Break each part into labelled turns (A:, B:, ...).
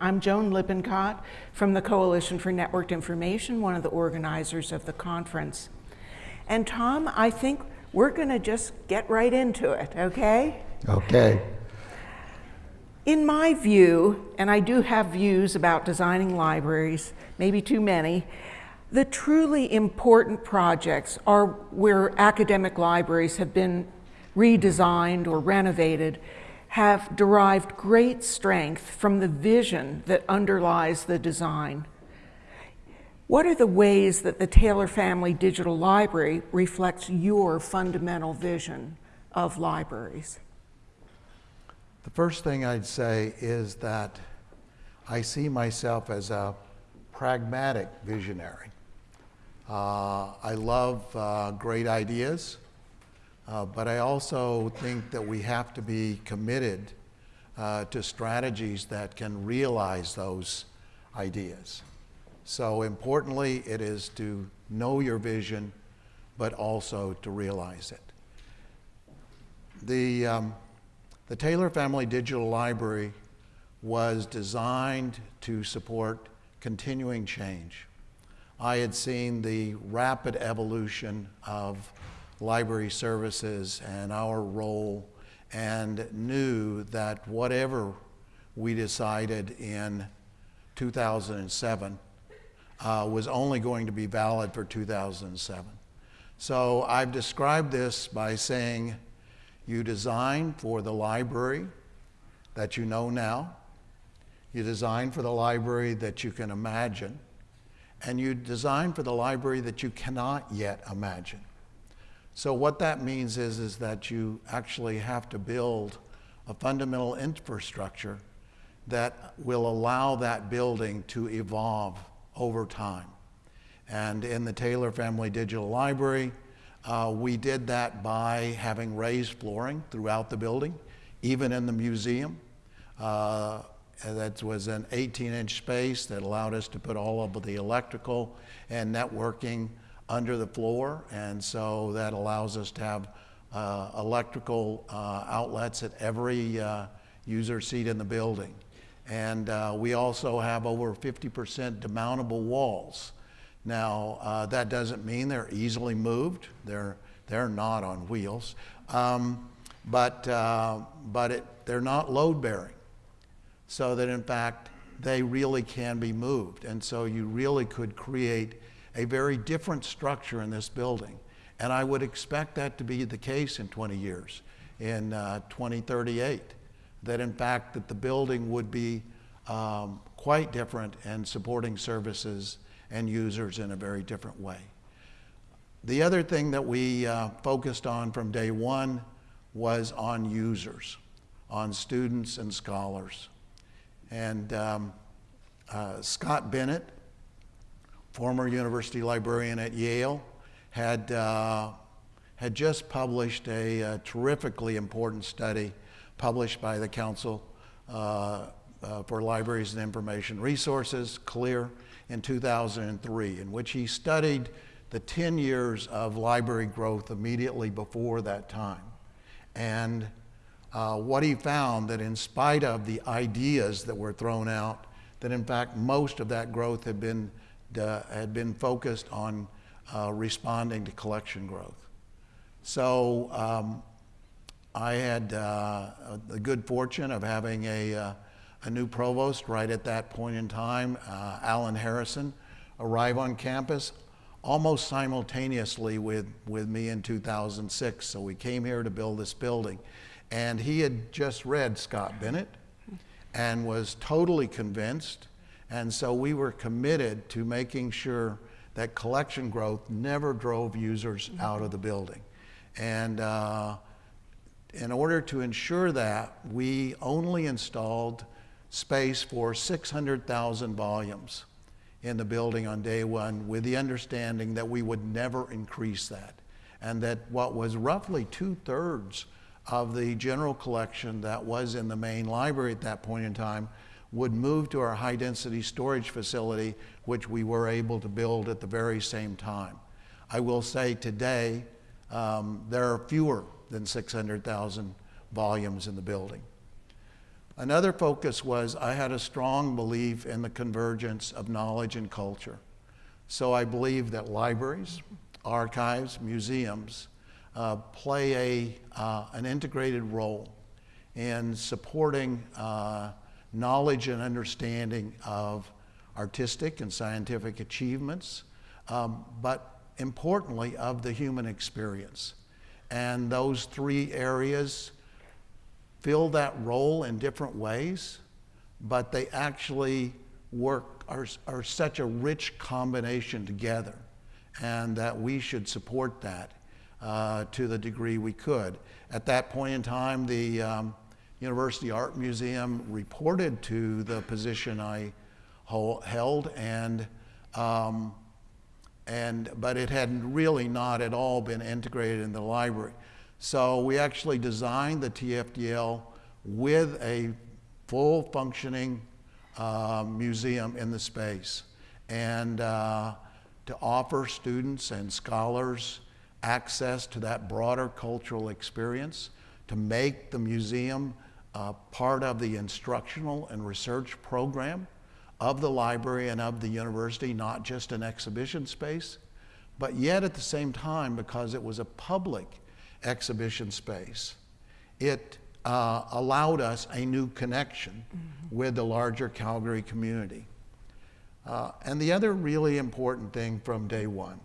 A: I'm Joan Lippincott from the Coalition for Networked Information, one of the organizers of the conference. And Tom, I think we're going to just get right into it, okay?
B: Okay.
A: In my view, and I do have views about designing libraries, maybe too many, the truly important projects are where academic libraries have been redesigned or renovated have derived great strength from the vision that underlies the design. What are the ways that the Taylor Family Digital Library reflects your fundamental vision of libraries?
B: The first thing I'd say is that I see myself as a pragmatic visionary. Uh, I love uh, great ideas. Uh, but I also think that we have to be committed uh, to strategies that can realize those ideas. So importantly, it is to know your vision, but also to realize it. The, um, the Taylor Family Digital Library was designed to support continuing change. I had seen the rapid evolution of library services and our role and knew that whatever we decided in 2007 uh, was only going to be valid for 2007. So I've described this by saying you design for the library that you know now, you design for the library that you can imagine, and you design for the library that you cannot yet imagine. So what that means is, is that you actually have to build a fundamental infrastructure that will allow that building to evolve over time. And in the Taylor Family Digital Library, uh, we did that by having raised flooring throughout the building, even in the museum. Uh, that was an 18 inch space that allowed us to put all of the electrical and networking under the floor, and so that allows us to have uh, electrical uh, outlets at every uh, user seat in the building. And uh, we also have over 50% demountable walls. Now, uh, that doesn't mean they're easily moved. They're, they're not on wheels. Um, but uh, but it, they're not load bearing. So that in fact, they really can be moved. And so you really could create a very different structure in this building. And I would expect that to be the case in 20 years, in uh, 2038, that in fact that the building would be um, quite different and supporting services and users in a very different way. The other thing that we uh, focused on from day one was on users, on students and scholars. And um, uh, Scott Bennett, former university librarian at Yale, had, uh, had just published a, a, terrifically important study published by the Council uh, uh, for Libraries and Information Resources, CLIR, in 2003, in which he studied the 10 years of library growth immediately before that time. And uh, what he found that in spite of the ideas that were thrown out, that in fact most of that growth had been uh, had been focused on uh, responding to collection growth. So um, I had uh, the good fortune of having a, uh, a new provost right at that point in time, uh, Alan Harrison, arrive on campus almost simultaneously with, with me in 2006. So we came here to build this building. And he had just read Scott Bennett and was totally convinced and so we were committed to making sure that collection growth never drove users out of the building. And uh, in order to ensure that, we only installed space for 600,000 volumes in the building on day one with the understanding that we would never increase that. And that what was roughly two thirds of the general collection that was in the main library at that point in time would move to our high density storage facility, which we were able to build at the very same time. I will say today, um, there are fewer than 600,000 volumes in the building. Another focus was I had a strong belief in the convergence of knowledge and culture. So I believe that libraries, archives, museums uh, play a, uh, an integrated role in supporting uh, knowledge and understanding of artistic and scientific achievements, um, but importantly, of the human experience. And those three areas fill that role in different ways, but they actually work, are, are such a rich combination together, and that we should support that uh, to the degree we could. At that point in time, the um, University Art Museum reported to the position I held, and um, and but it had really not at all been integrated in the library. So we actually designed the TFDL with a full functioning uh, museum in the space and uh, to offer students and scholars access to that broader cultural experience, to make the museum uh, part of the instructional and research program of the library and of the university, not just an exhibition space, but yet at the same time, because it was a public exhibition space, it uh, allowed us a new connection mm-hmm. with the larger Calgary community. Uh, and the other really important thing from day one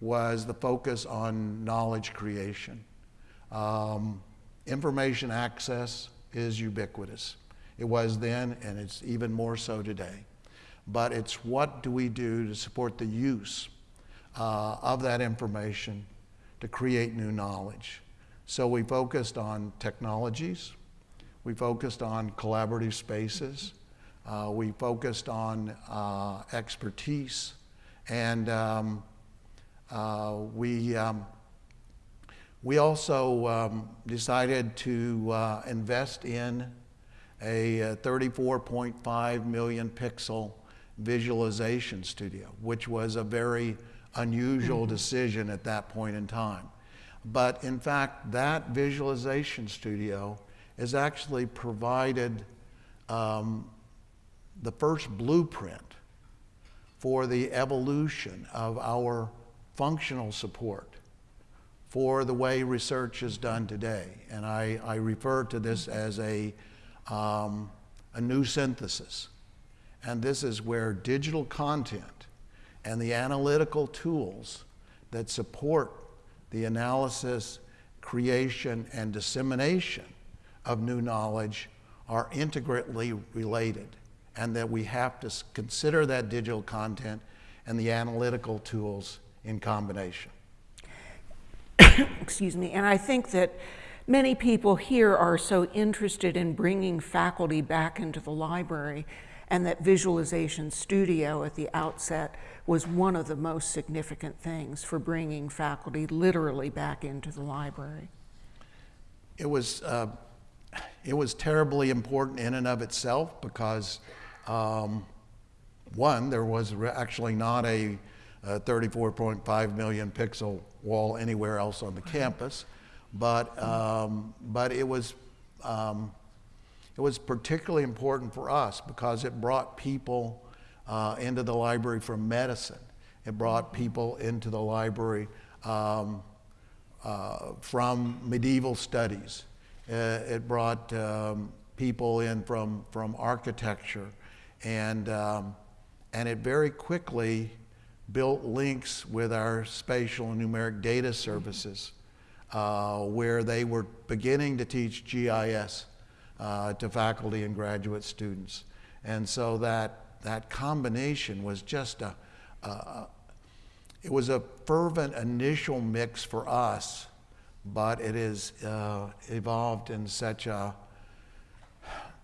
B: was the focus on knowledge creation. Um, information access is ubiquitous. It was then, and it's even more so today. But it's what do we do to support the use uh, of that information to create new knowledge. So we focused on technologies, we focused on collaborative spaces, uh, we focused on uh, expertise, and um, uh, we, um, we also um, decided to uh, invest in a uh, 34.5 million pixel visualization studio, which was a very unusual mm-hmm. decision at that point in time. But in fact, that visualization studio has actually provided um, the first blueprint for the evolution of our functional support for the way research is done today. And I, I refer to this as a, um, a new synthesis. And this is where digital content and the analytical tools that support the analysis, creation, and dissemination of new knowledge are integrally related, and that we have to consider that digital content and the analytical tools in combination.
A: Excuse me, and I think that many people here are so interested in bringing faculty back into the library and that Visualization Studio at the outset was one of the most significant things for bringing faculty literally back into the library.
B: It was, uh, it was terribly important in and of itself because, um, one, there was actually not a, a 34.5 million pixel wall anywhere else on the campus, but, um, but it was um, it was particularly important for us because it brought people uh, into the library from medicine. It brought people into the library um, uh, from medieval studies. Uh, it brought um, people in from, from architecture. And, um, and it very quickly built links with our spatial and numeric data services uh, where they were beginning to teach GIS uh, to faculty and graduate students. And so that, that combination was just a, a, it was a fervent initial mix for us, but it has uh, evolved in such a,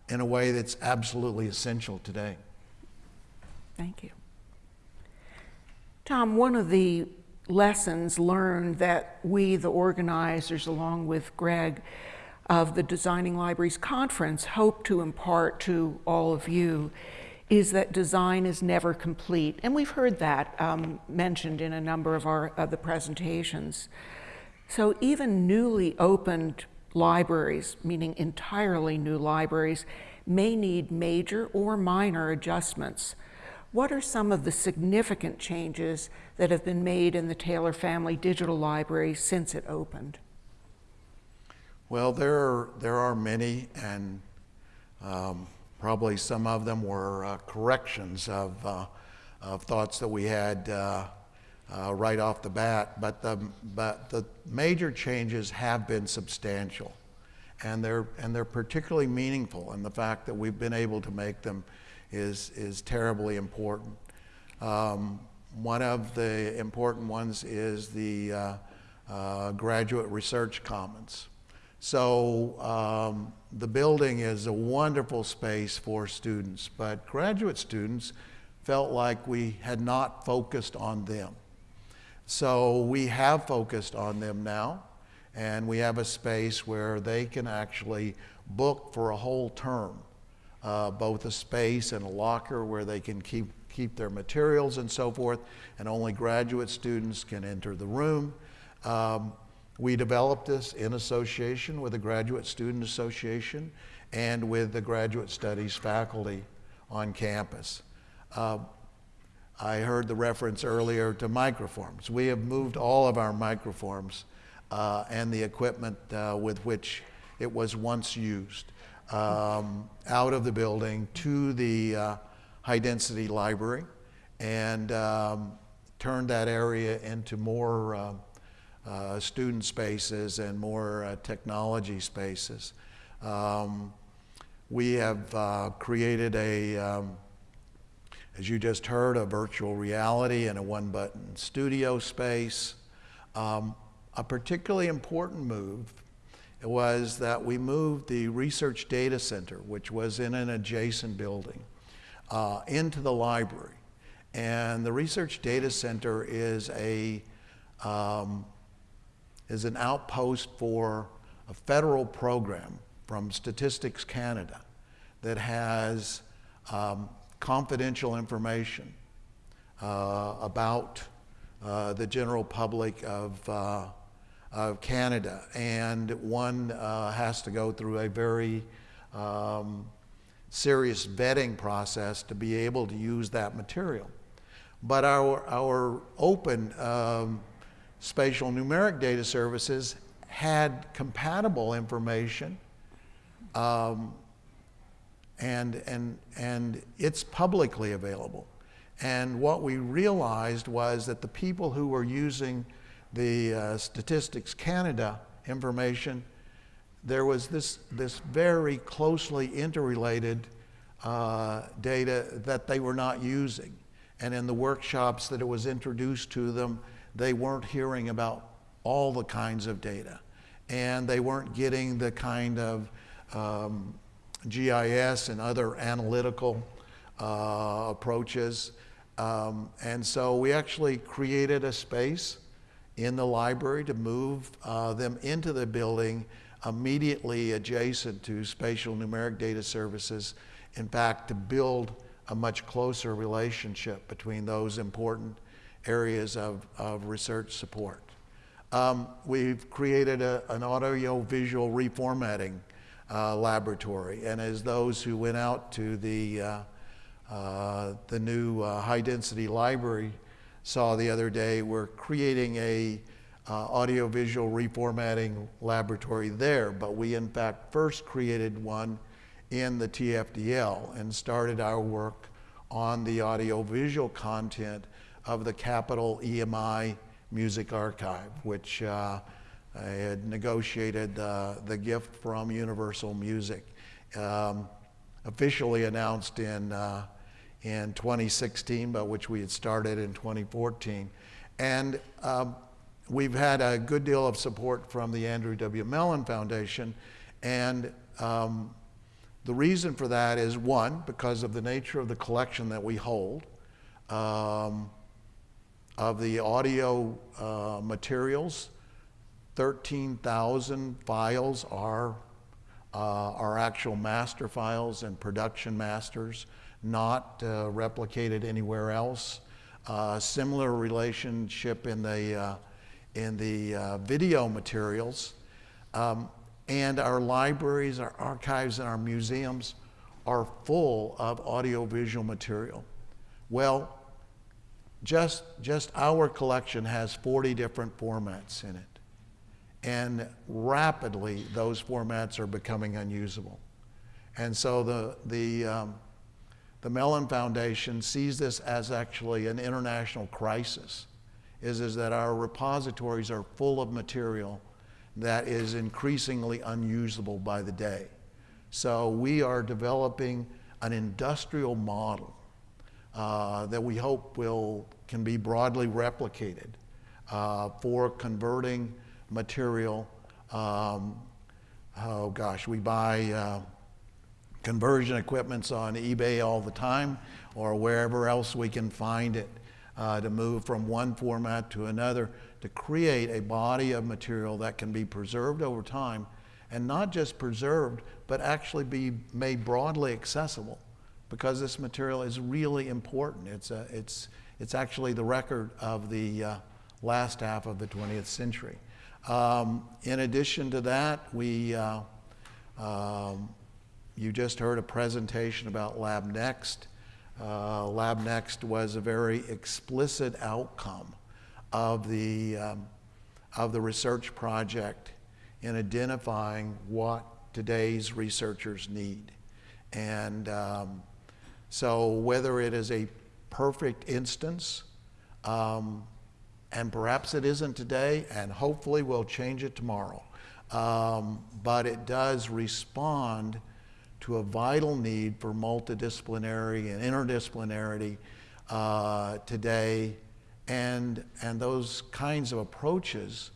B: in a way that's absolutely essential today.
A: Thank you. Tom, one of the lessons learned that we, the organizers, along with Greg, of the Designing Libraries Conference hope to impart to all of you is that design is never complete. And we've heard that um, mentioned in a number of our of the presentations. So even newly opened libraries, meaning entirely new libraries, may need major or minor adjustments. What are some of the significant changes that have been made in the Taylor Family Digital Library since it opened?
B: Well, there are, there are many, and um, probably some of them were uh, corrections of, uh, of thoughts that we had uh, uh right off the bat. But the, but the major changes have been substantial, and they're, and they're particularly meaningful, in the fact that we've been able to make them is, is terribly important. Um, one of the important ones is the uh, uh, Graduate Research Commons. So um, the building is a wonderful space for students, but graduate students felt like we had not focused on them. So we have focused on them now, and we have a space where they can actually book for a whole term, uh, both a space and a locker where they can keep, keep their materials and so forth, and only graduate students can enter the room. Um, we developed this in association with the Graduate Student Association and with the Graduate Studies faculty on campus. Uh, I heard the reference earlier to microforms. We have moved all of our microforms uh, and the equipment uh, with which it was once used um, out of the building to the uh, high density library and um, turned that area into more um, uh, student spaces and more uh, technology spaces. Um, we have uh, created a, um, as you just heard, a virtual reality and a one button studio space. Um, a particularly important move was that we moved the research data center, which was in an adjacent building, uh, into the library. And the research data center is a um, is an outpost for a federal program from Statistics Canada that has um, confidential information uh, about uh, the general public of, uh, of Canada. And one uh, has to go through a very um, serious vetting process to be able to use that material. But our, our open um, spatial numeric data services had compatible information um, and, and, and it's publicly available. And what we realized was that the people who were using the uh, Statistics Canada information, there was this, this very closely interrelated uh, data that they were not using. And in the workshops that it was introduced to them, they weren't hearing about all the kinds of data. And they weren't getting the kind of um, GIS and other analytical uh, approaches. Um, and so we actually created a space in the library to move uh, them into the building immediately adjacent to spatial numeric data services. In fact, to build a much closer relationship between those important areas of, of research support. Um, we've created a, an audio-visual reformatting uh, laboratory, and as those who went out to the, uh, uh, the new uh, high-density library saw the other day, we're creating a uh, audio-visual reformatting laboratory there, but we in fact first created one in the TFDL and started our work on the audio-visual content of the Capitol EMI Music Archive, which uh, I had negotiated uh, the gift from Universal Music. Um, officially announced in, uh, in 2016, but which we had started in 2014. And um, we've had a good deal of support from the Andrew W. Mellon Foundation. And um, the reason for that is one, because of the nature of the collection that we hold. Um, of the audio uh, materials, 13,000 files are, uh, are actual master files and production masters, not uh, replicated anywhere else. Uh, similar relationship in the, in the video materials. Um, And our libraries, our archives, and our museums are full of audiovisual material. Well, just, just our collection has 40 different formats in it. And rapidly, those formats are becoming unusable. And so the, the, um, the Mellon Foundation sees this as actually an international crisis, is, is that our repositories are full of material that is increasingly unusable by the day. So we are developing an industrial model uh, that we hope will, can be broadly replicated uh, for converting material. Um, oh gosh, we buy uh, conversion equipments on eBay all the time or wherever else we can find it uh, to move from one format to another to create a body of material that can be preserved over time and not just preserved, but actually be made broadly accessible because this material is really important. It's, a, it's, it's actually the record of the uh, last half of the 20th century. Um, in addition to that, we, uh, um, you just heard a presentation about LabNext. Uh, LabNext was a very explicit outcome of the, um, of the research project in identifying what today's researchers need. And um, so whether it is a perfect instance, um, and perhaps it isn't today, and hopefully we'll change it tomorrow, um, but it does respond to a vital need for multidisciplinary and interdisciplinarity uh, today and, and those kinds of approaches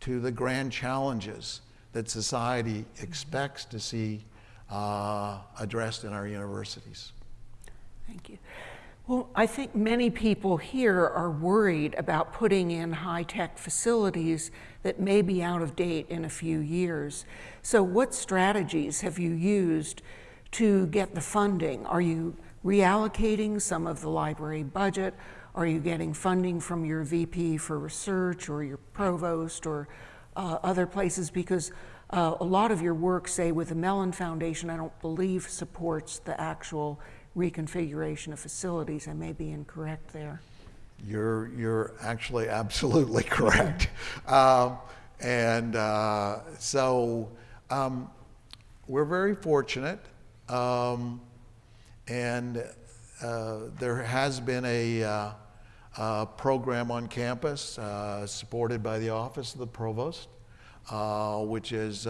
B: to the grand challenges that society expects to see uh, addressed in our universities.
A: Thank you. Well, I think many people here are worried about putting in high-tech facilities that may be out of date in a few years. So what strategies have you used to get the funding? Are you reallocating some of the library budget? Are you getting funding from your VP for research or your provost or uh, other places? Because uh, a lot of your work, say with the Mellon Foundation, I don't believe supports the actual reconfiguration of facilities. I may be incorrect there.
B: You're, you're actually absolutely correct. Um, and uh, so um, we're very fortunate. Um, and uh, there has been a, uh, a program on campus uh, supported by the Office of the Provost, uh, which is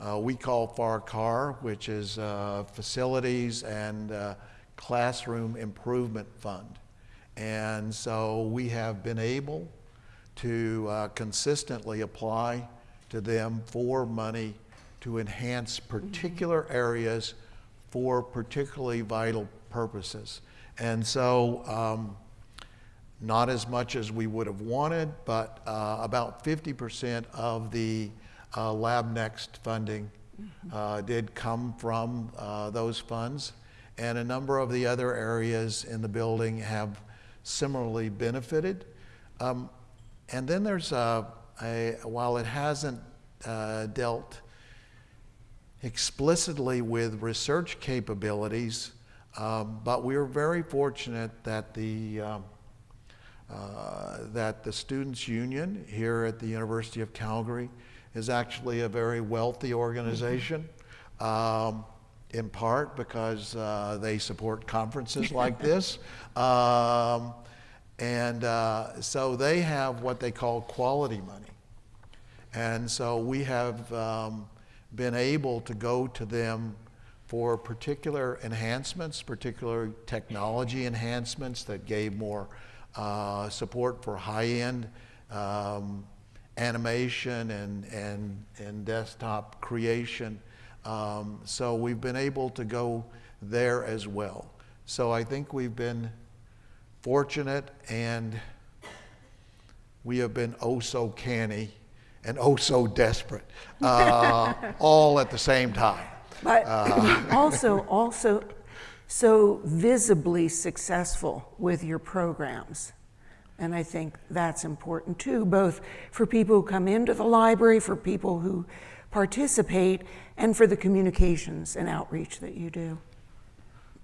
B: uh, we call FAR-CAR, which is uh, Facilities and uh, Classroom Improvement Fund. And so we have been able to uh, consistently apply to them for money to enhance particular areas for particularly vital purposes. And so um, not as much as we would have wanted, but uh, about 50% of the uh, LabNext funding uh, did come from uh, those funds. And a number of the other areas in the building have similarly benefited. Um, and then there's a, a while it hasn't uh, dealt explicitly with research capabilities, um, but we are very fortunate that the um, uh, that the Students' Union here at the University of Calgary is actually a very wealthy organization, um, in part because uh, they support conferences like this. Um, and uh, so they have what they call quality money. And so we have um, been able to go to them for particular enhancements, particular technology enhancements that gave more uh, support for high-end um, animation and, and, and desktop creation. Um, so we've been able to go there as well. So I think we've been fortunate and we have been oh so canny and oh so desperate, uh, all at the same time.
A: But uh, also, also so visibly successful with your programs. And I think that's important too, both for people who come into the library, for people who participate and for the communications and outreach that you do?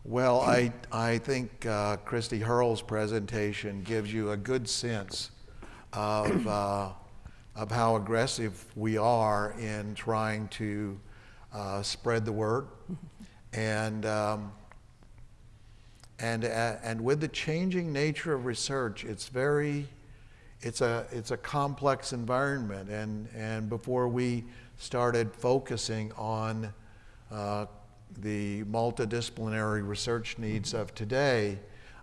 B: Well, I, I think uh, Christy Hurrell's presentation gives you a good sense of, uh, of how aggressive we are in trying to uh, spread the word. And, um, and, uh, and with the changing nature of research, it's very, it's a, it's a complex environment. And, and before we started focusing on uh, the multidisciplinary research needs of today,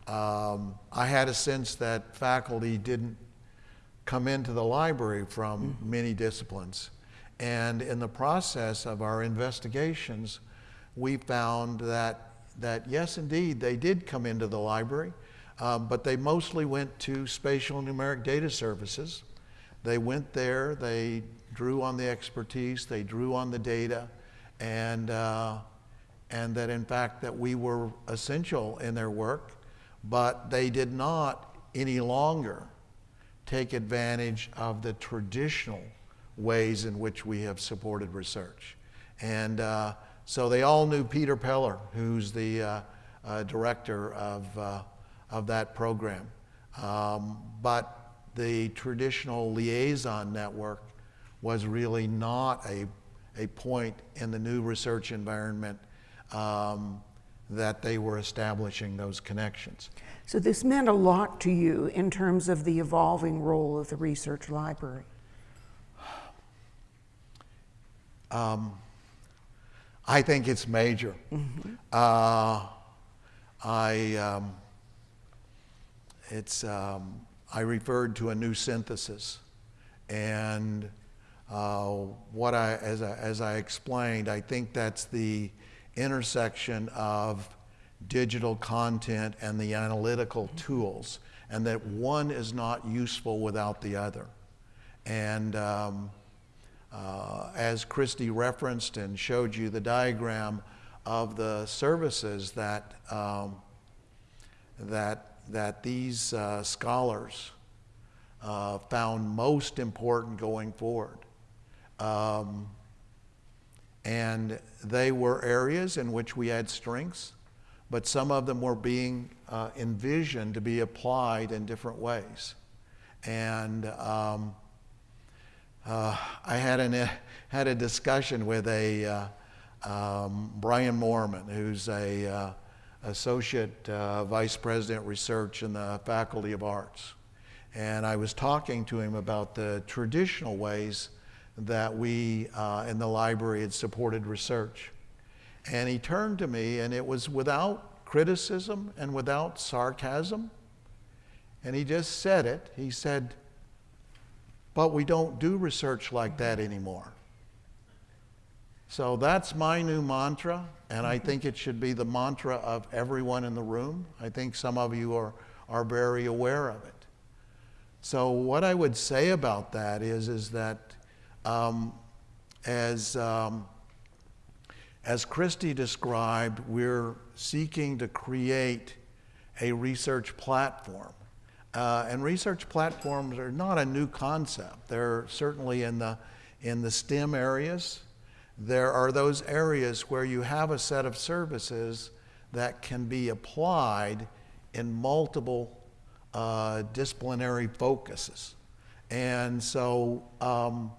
B: um, I had a sense that faculty didn't come into the library from mm-hmm. many disciplines. And in the process of our investigations, we found that, that yes, indeed, they did come into the library, um, but they mostly went to spatial numeric data services. They went there, they drew on the expertise, they drew on the data, and uh, and that in fact that we were essential in their work, but they did not any longer take advantage of the traditional ways in which we have supported research. And uh, so they all knew Peter Peller, who's the uh, uh, director of, uh, of that program. Um, but the traditional liaison network was really not a, a point in the new research environment um, that they were establishing those connections.
A: So this meant a lot to you in terms of the evolving role of the research library.
B: Um, I think it's major. Mm-hmm. Uh, I um, it's um, I referred to a new synthesis, and uh, what I as I, as I explained, I think that's the intersection of digital content and the analytical tools, and that one is not useful without the other. And um, uh, as Christy referenced and showed you the diagram of the services that, um, that, that these uh, scholars uh, found most important going forward. Um, and they were areas in which we had strengths, but some of them were being uh, envisioned to be applied in different ways. And um, uh, I had, an, had a discussion with a uh, um, Brian Moorman, who's a uh, associate uh, vice president research in the Faculty of Arts. And I was talking to him about the traditional ways that we uh, in the library had supported research. And he turned to me, and it was without criticism and without sarcasm. And he just said it. He said, But we don't do research like that anymore. So that's my new mantra, and I think it should be the mantra of everyone in the room. I think some of you are, are very aware of it. So, what I would say about that is, is that um, as, um, as Christy described, we're seeking to create a research platform. Uh, and research platforms are not a new concept. They're certainly in the, in the STEM areas. There are those areas where you have a set of services that can be applied in multiple uh, disciplinary focuses. And so um,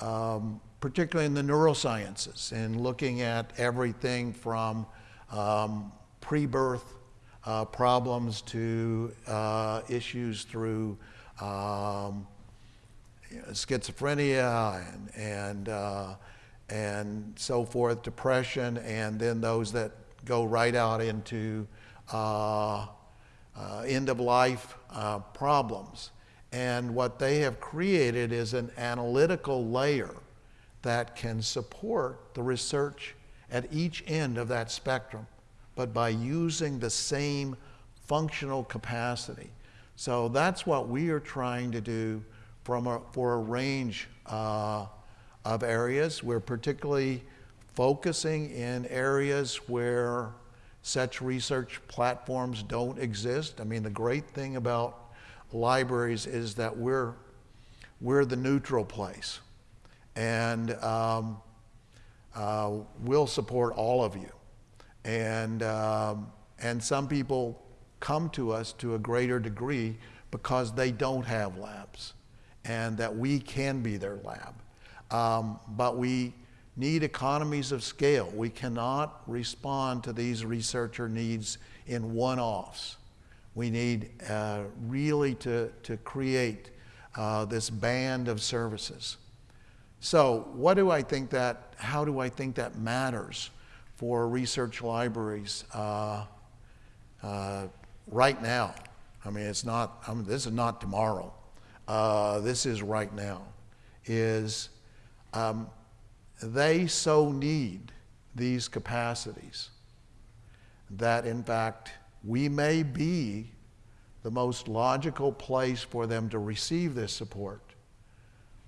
B: um, particularly in the neurosciences, and looking at everything from um, pre birth uh, problems to uh, issues through um, schizophrenia and, and, uh, and so forth, depression, and then those that go right out into uh, uh, end of life uh, problems. And what they have created is an analytical layer that can support the research at each end of that spectrum, but by using the same functional capacity. So that's what we are trying to do from a, for a range uh, of areas. We're particularly focusing in areas where such research platforms don't exist. I mean, the great thing about libraries is that we're, we're the neutral place. And um, uh, we'll support all of you. And, um, and some people come to us to a greater degree because they don't have labs and that we can be their lab. Um, but we need economies of scale. We cannot respond to these researcher needs in one offs. We need uh, really to, to create uh, this band of services. So, what do I think that, how do I think that matters for research libraries uh, uh right now? I mean, it's not, I mean, this is not tomorrow. Uh, this is right now. Is um, they so need these capacities that, in fact, we may be the most logical place for them to receive this support.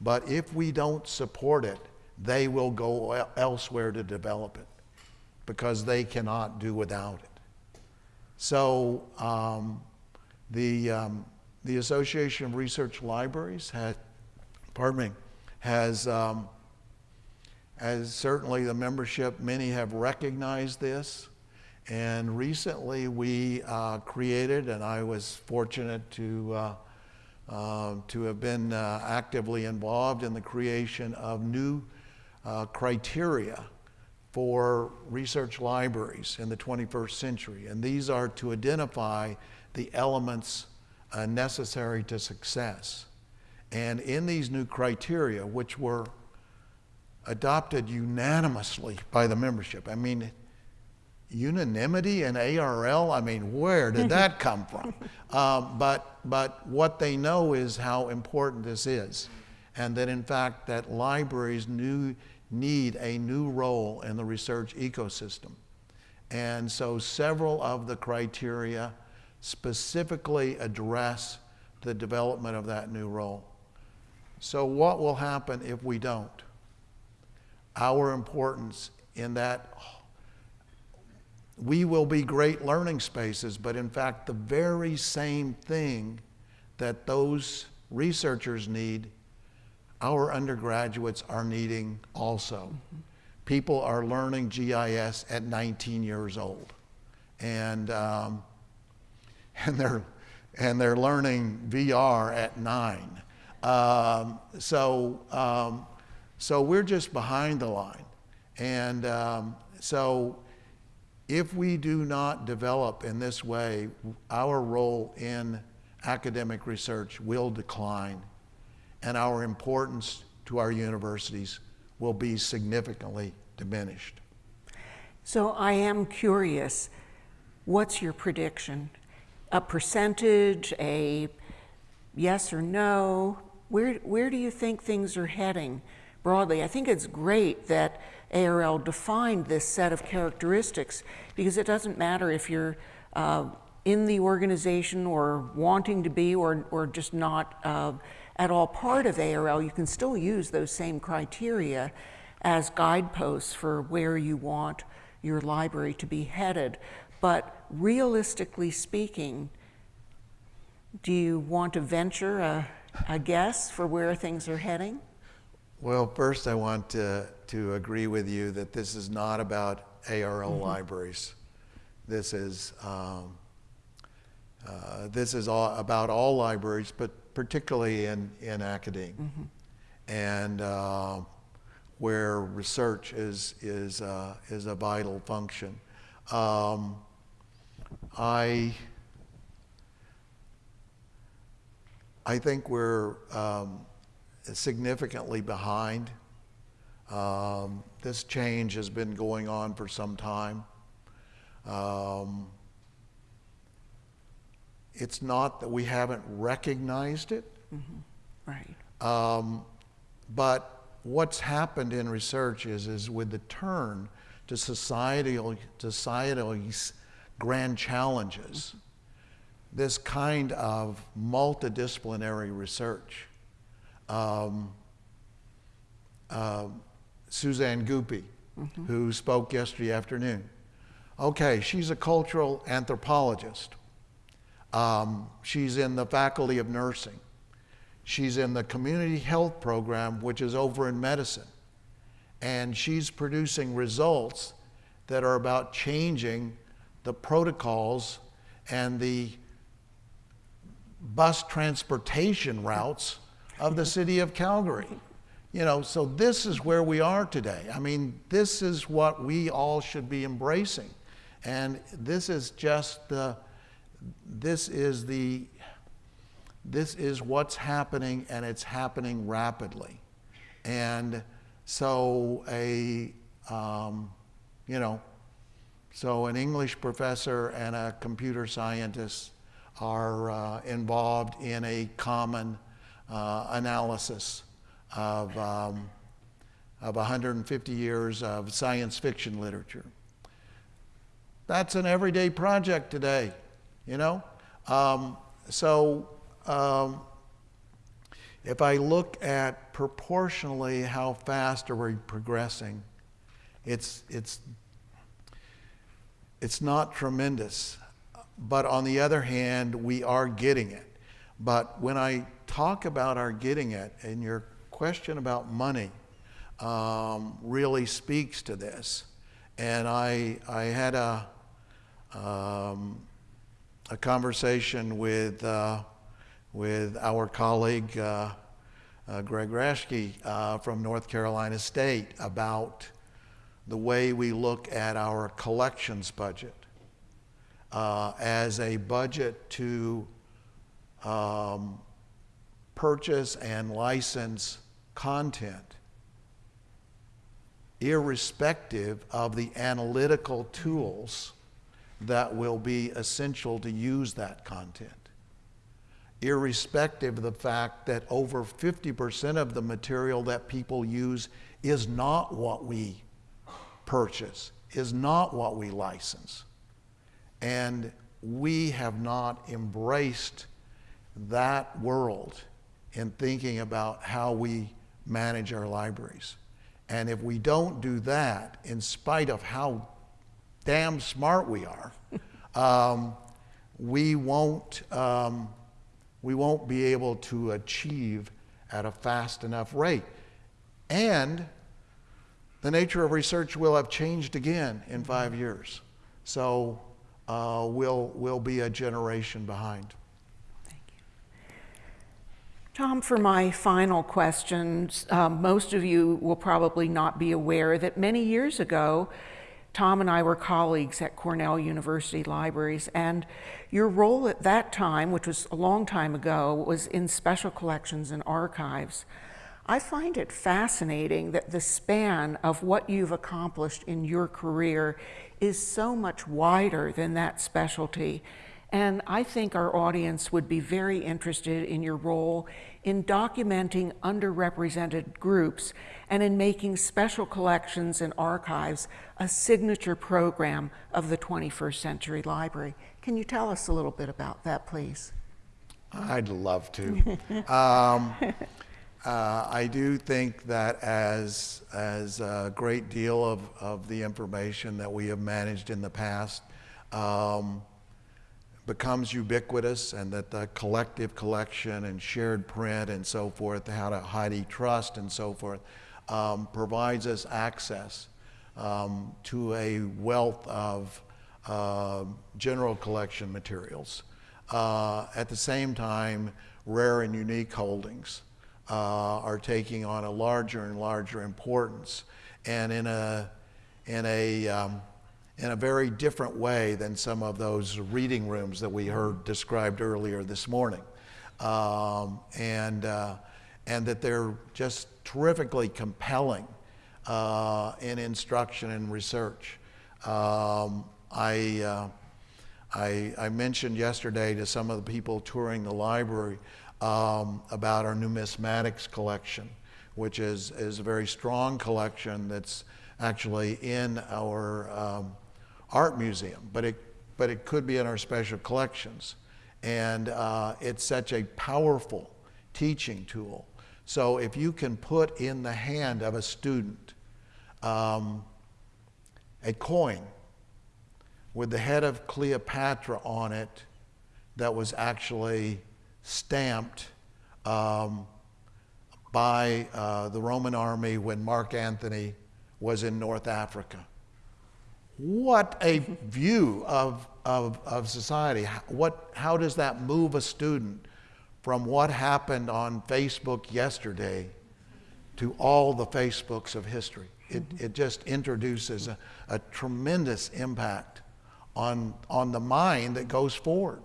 B: But if we don't support it, they will go elsewhere to develop it because they cannot do without it. So um, the, um, the Association of Research Libraries had, pardon me, has, um, as certainly the membership, many have recognized this. And recently we uh, created, and I was fortunate to, uh, uh, to have been uh, actively involved in the creation of new uh, criteria for research libraries in the 21st century. And these are to identify the elements uh, necessary to success. And in these new criteria, which were adopted unanimously by the membership, I mean, unanimity in ARL, I mean, where did that come from? Um, but, but what they know is how important this is. And that in fact, that libraries new, need a new role in the research ecosystem. And so several of the criteria specifically address the development of that new role. So, what will happen if we don't? Our importance in that we will be great learning spaces, but in fact, the very same thing that those researchers need, our undergraduates are needing also. Mm-hmm. People are learning GIS at 19 years old. And um, and they're, and they're learning VR at nine. Um, so, um, so we're just behind the line. And um, so if we do not develop in this way, our role in academic research will decline and our importance to our universities will be significantly diminished.
A: So I am curious, what's your prediction? a percentage, a yes or no? Where, where do you think things are heading broadly? I think it's great that ARL defined this set of characteristics because it doesn't matter if you're uh, in the organization or wanting to be or, or just not uh, at all part of ARL, you can still use those same criteria as guideposts for where you want your library to be headed. But realistically speaking, do you want to venture a, a guess for where things are heading?
B: Well, first, I want to, to agree with you that this is not about ARL mm-hmm. libraries. This is, um, uh, this is all about all libraries, but particularly in, in academia. Mm-hmm. And uh, where research is, is, uh, is a vital function. Um, I, I think we're um, significantly behind. Um, this change has been going on for some time. Um, it's not that we haven't recognized it.
A: Mm-hmm. Right.
B: Um, but what's happened in research is, is with the turn to societal, societal grand challenges, this kind of multidisciplinary research. Um, uh, Suzanne Guppi, mm-hmm. who spoke yesterday afternoon. Okay, she's a cultural anthropologist. Um, she's in the faculty of nursing. She's in the community health program, which is over in medicine. And she's producing results that are about changing the protocols and the bus transportation routes of the city of Calgary. You know, so this is where we are today. I mean, this is what we all should be embracing. And this is just the, this is the, this is what's happening and it's happening rapidly. And so a, um, you know, so an English professor and a computer scientist are uh, involved in a common uh, analysis of, um, of 150 years of science fiction literature. That's an everyday project today, you know? Um, so um, if I look at proportionally how fast are we progressing, it's, it's, it's not tremendous. But on the other hand, we are getting it. But when I talk about our getting it, and your question about money um, really speaks to this. And I, I had a, um, a conversation with, uh, with our colleague uh, uh, Greg Raschke uh, from North Carolina State about the way we look at our collections budget uh, as a budget to um, purchase and license content, irrespective of the analytical tools that will be essential to use that content. Irrespective of the fact that over 50% of the material that people use is not what we purchase, is not what we license. And we have not embraced that world in thinking about how we manage our libraries. And if we don't do that, in spite of how damn smart we are, um, we won't um, we won't be able to achieve at a fast enough rate. And the nature of research will have changed again in five years. So uh, we'll, we'll be a generation behind. Thank you.
A: Tom, for my final questions, um, most of you will probably not be aware that many years ago, Tom and I were colleagues at Cornell University Libraries, and your role at that time, which was a long time ago, was in special collections and archives. I find it fascinating that the span of what you've accomplished in your career is so much wider than that specialty. And I think our audience would be very interested in your role in documenting underrepresented groups and in making special collections and archives a signature program of the 21st Century Library. Can you tell us a little bit about that, please?
B: I'd love to. um, uh, I do think that as, as a great deal of, of the information that we have managed in the past, um, becomes ubiquitous and that the collective collection and shared print and so forth, how to HathiTrust and so forth, um, provides us access um, to a wealth of uh, general collection materials. Uh, at the same time, rare and unique holdings uh, are taking on a larger and larger importance. And in a, in a um, in a very different way than some of those reading rooms that we heard described earlier this morning. Um, and, uh, and that they're just terrifically compelling uh, in instruction and research. Um, I, uh, I, I, mentioned yesterday to some of the people touring the library um, about our numismatics collection, which is, is a very strong collection that's actually in our um, art museum, but it, but it could be in our special collections. And uh, it's such a powerful teaching tool. So if you can put in the hand of a student um, a coin with the head of Cleopatra on it that was actually stamped um, by uh, the Roman army when Mark Antony was in North Africa. What a view of, of, of society. What, how does that move a student from what happened on Facebook yesterday to all the Facebooks of history? It, it just introduces a, a tremendous impact on, on the mind that goes forward.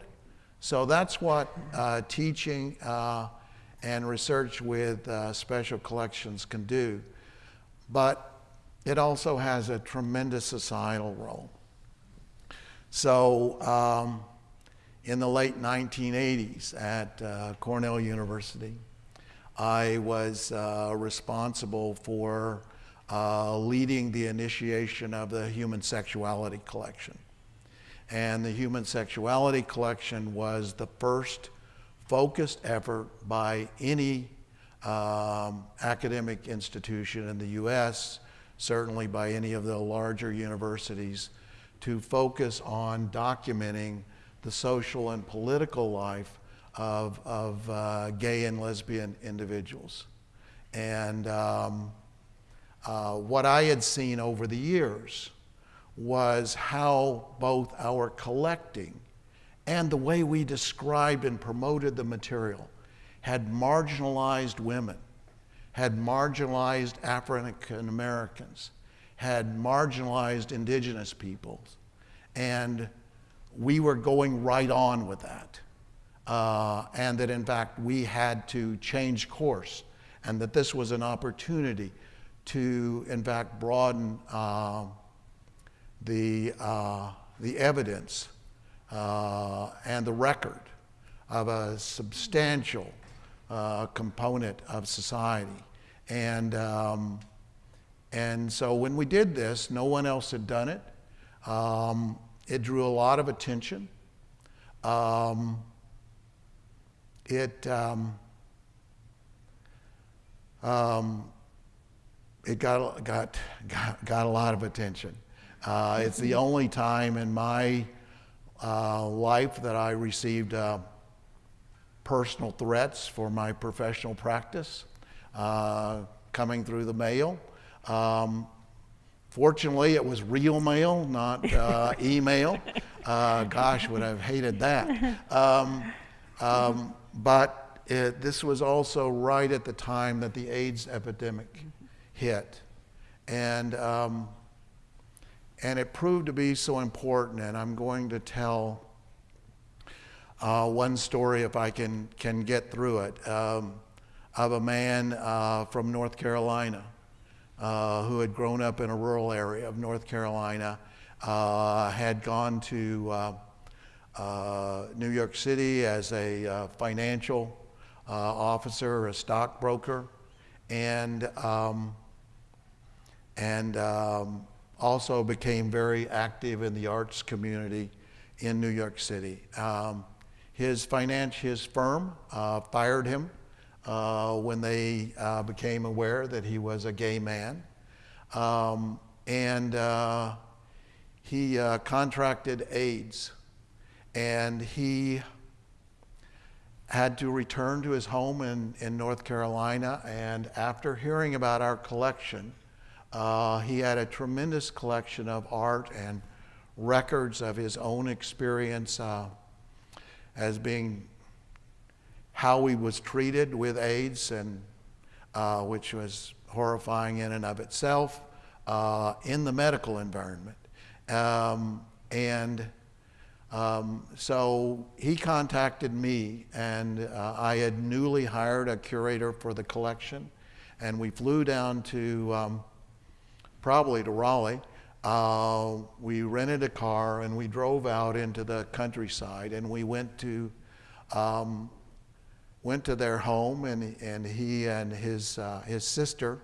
B: So that's what uh, teaching uh, and research with uh, special collections can do. But it also has a tremendous societal role. So, um, in the late 1980s at uh, Cornell University, I was uh, responsible for uh, leading the initiation of the Human Sexuality Collection. And the Human Sexuality Collection was the first focused effort by any um, academic institution in the US, certainly by any of the larger universities, to focus on documenting the social and political life of, of uh, gay and lesbian individuals. And um, uh, what I had seen over the years was how both our collecting and the way we described and promoted the material had marginalized women, had marginalized African Americans, had marginalized indigenous peoples. And we were going right on with that. Uh, and that in fact we had to change course, and that this was an opportunity to, in fact, broaden uh, the, uh, the evidence uh, and the record of a substantial uh, component of society. And, um, and so when we did this, no one else had done it. Um, it drew a lot of attention. Um, it, um, um, it got, got, got, got a lot of attention. Uh, it's the only time in my uh, life that I received uh, personal threats for my professional practice uh, coming through the mail. Um, fortunately, it was real mail, not uh, email. Uh, gosh, would I have hated that. Um, um, but it, this was also right at the time that the AIDS epidemic hit. And um, and it proved to be so important, and I'm going to tell uh, one story if I can, can get through it um, of a man uh, from North Carolina uh, who had grown up in a rural area of North Carolina, uh, had gone to uh, uh, New York City as a financial officer, a stockbroker, and, um, and um, also became very active in the arts community in New York City. Um, his finance, his firm uh, fired him uh, when they uh, became aware that he was a gay man. Um, and uh, he uh, contracted AIDS. And he had to return to his home in, in North Carolina. And after hearing about our collection, uh, he had a tremendous collection of art and records of his own experience uh, as being how he was treated with AIDS, and uh, which was horrifying in and of itself uh, in the medical environment. Um, and um, so he contacted me, and uh, I had newly hired a curator for the collection, and we flew down to. Um, probably to Raleigh. Uh, we rented a car and we drove out into the countryside and we went to um, went to their home and, and he and his, uh, his sister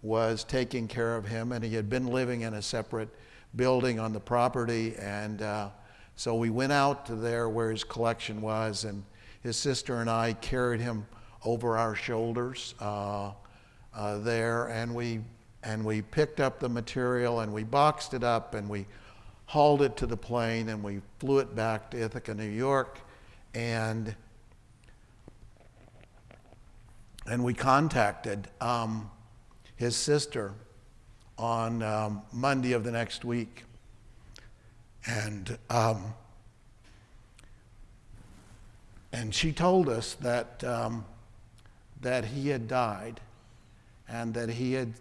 B: was taking care of him and he had been living in a separate building on the property and uh, so we went out to there where his collection was and his sister and I carried him over our shoulders uh, uh there and we and we picked up the material and we boxed it up and we hauled it to the plane and we flew it back to Ithaca, New York. And and we contacted um, his sister on um, Monday of the next week. And, um, and she told us that, um, that he had died and that he had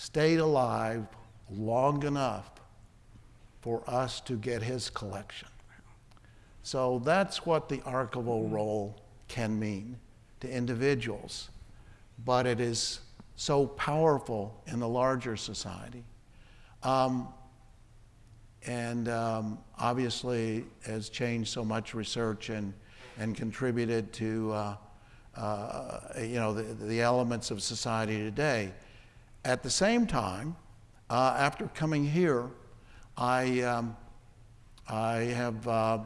B: stayed alive long enough for us to get his collection. So that's what the archival role can mean to individuals, but it is so powerful in the larger society. Um, and um, obviously has changed so much research and, and contributed to uh, uh, you know, the, the elements of society today. At the same time, uh, after coming here, I, um, I have uh,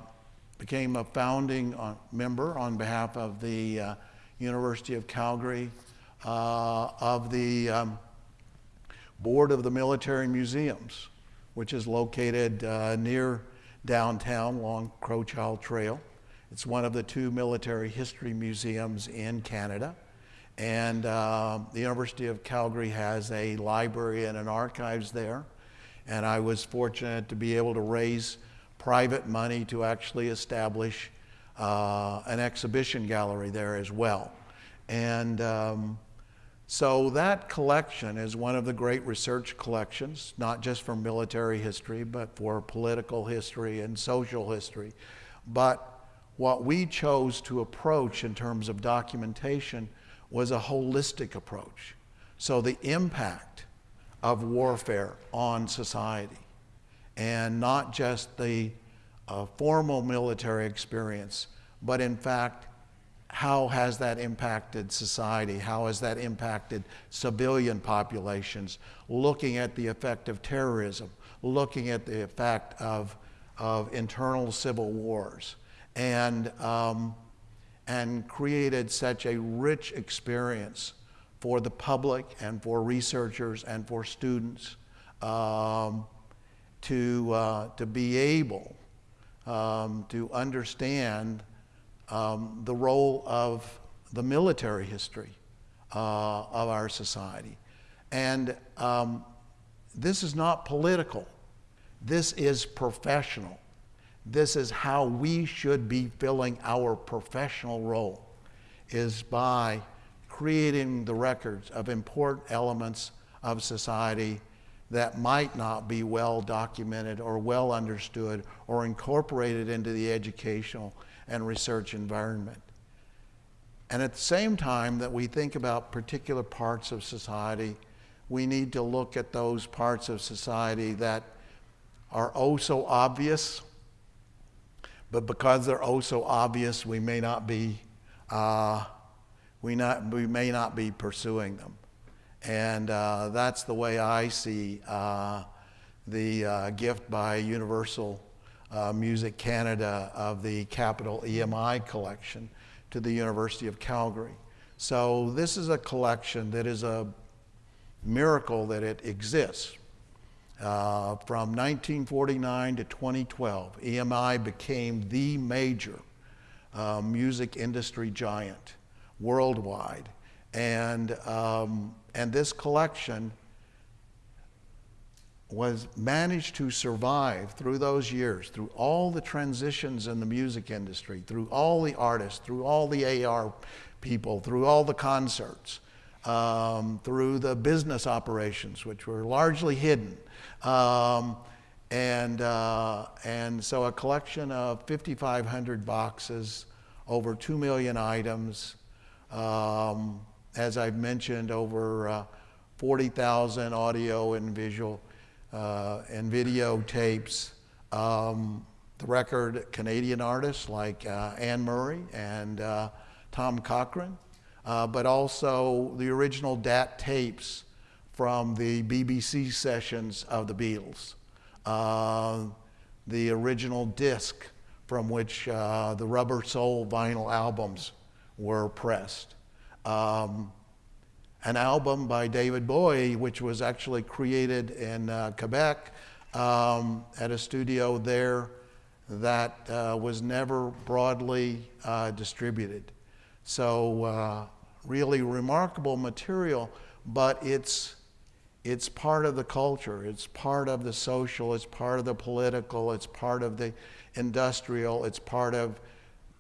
B: became a founding uh, member on behalf of the uh, University of Calgary uh, of the um, Board of the Military Museums, which is located near downtown along Crowchild Trail. It's one of the two military history museums in Canada. And uh, the University of Calgary has a library and an archives there. And I was fortunate to be able to raise private money to actually establish uh, an exhibition gallery there as well. And um, so that collection is one of the great research collections, not just for military history, but for political history and social history. But what we chose to approach in terms of documentation was a holistic approach. So the impact of warfare on society and not just the uh, formal military experience, but in fact, how has that impacted society? How has that impacted civilian populations? Looking at the effect of terrorism, looking at the effect of, of internal civil wars and, um, and created such a rich experience for the public and for researchers and for students um, to, uh, to be able um, to understand um, the role of the military history uh, of our society. And um, this is not political, this is professional. This is how we should be filling our professional role, is by creating the records of important elements of society that might not be well documented or well understood or incorporated into the educational and research environment. And at the same time that we think about particular parts of society, we need to look at those parts of society that are oh so obvious but because they're oh so obvious, we may not be, uh, we, not, we may not be pursuing them. And uh, that's the way I see uh, the uh, gift by Universal uh, Music Canada of the Capitol EMI collection to the University of Calgary. So this is a collection that is a miracle that it exists. Uh, from 1949 to 2012, EMI became the major uh, music industry giant worldwide. And, um, and this collection was managed to survive through those years, through all the transitions in the music industry, through all the artists, through all the AR people, through all the concerts, um, through the business operations, which were largely hidden. Um, and, uh, and so a collection of 5,500 boxes, over 2 million items, um, as I've mentioned, over uh, 40,000 audio and visual uh, and video tapes. Um, the record Canadian artists like uh, Anne Murray and uh, Tom Cochrane, uh, but also the original DAT tapes from the BBC sessions of the Beatles, uh, the original disc from which uh, the Rubber Soul vinyl albums were pressed. Um, an album by David Bowie, which was actually created in uh, Quebec um, at a studio there that uh, was never broadly uh, distributed. So uh, really remarkable material, but it's it's part of the culture, it's part of the social, it's part of the political, it's part of the industrial, it's part of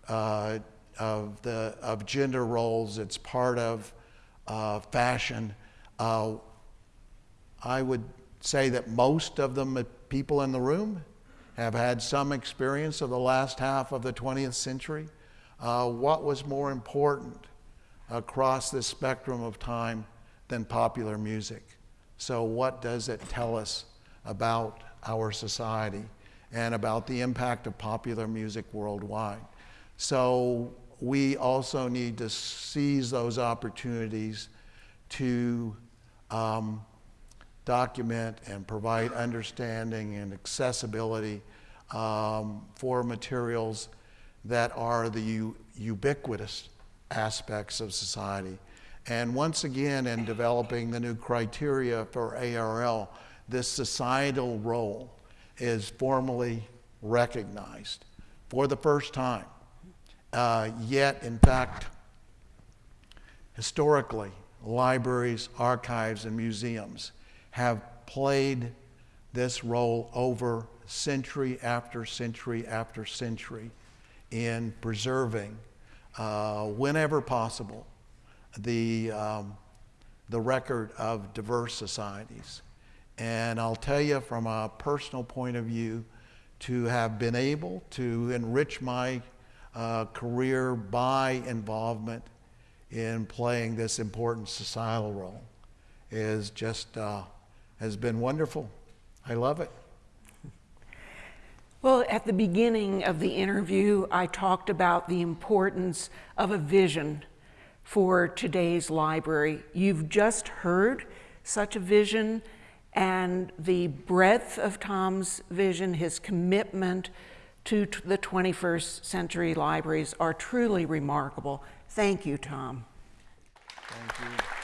B: uh, of the of gender roles, it's part of uh, fashion. Uh, I would say that most of the people in the room have had some experience of the last half of the 20th century. Uh, what was more important across this spectrum of time than popular music? So, what does it tell us about our society and about the impact of popular music worldwide? So, we also need to seize those opportunities to um, document and provide understanding and accessibility um, for materials that are the ubiquitous aspects of society. And once again, in developing the new criteria for ARL, this societal role is formally recognized for the first time. Uh, yet, in fact, historically, libraries, archives, and museums have played this role over century after century after century in preserving, uh, whenever possible, the, um, the record of diverse societies. And I'll tell you from a personal point of view, to have been able to enrich my uh, career by involvement in playing this important societal role is just uh, has been wonderful. I love it.
A: Well, at the beginning of the interview, I talked about the importance of a vision for today's library. You've just heard such a vision, and the breadth of Tom's vision, his commitment to the 21st century libraries are truly remarkable. Thank you, Tom.
B: Thank you.